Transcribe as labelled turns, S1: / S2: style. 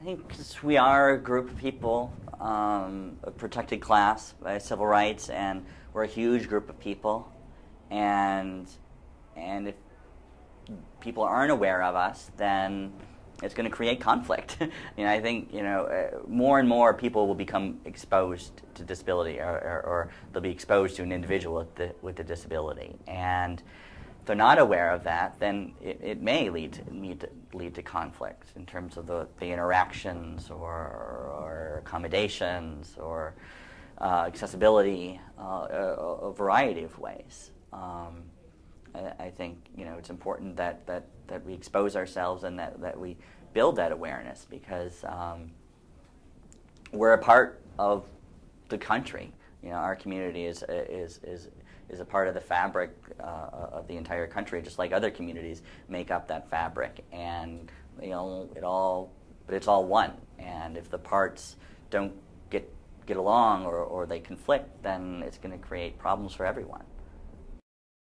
S1: I think we are a group of people, um, a protected class by civil rights, and we're a huge group of people, and and if people aren't aware of us, then it's going to create conflict. you know, I think you know uh, more and more people will become exposed to disability, or, or, or they'll be exposed to an individual with the, with a disability, and they're not aware of that, then it, it may lead to, lead to lead to conflict in terms of the, the interactions or, or accommodations or uh, accessibility, uh, a, a, variety of ways. Um, I, I, think you know it's important that, that, that we expose ourselves and that, that we build that awareness because um, we're a part of the country. You know, our community is is is is a part of the fabric uh, the entire country, just like other communities make up that fabric. And you know, it all, but it's all one. And if the parts don't get get along or, or they conflict, then it's going to create problems for everyone.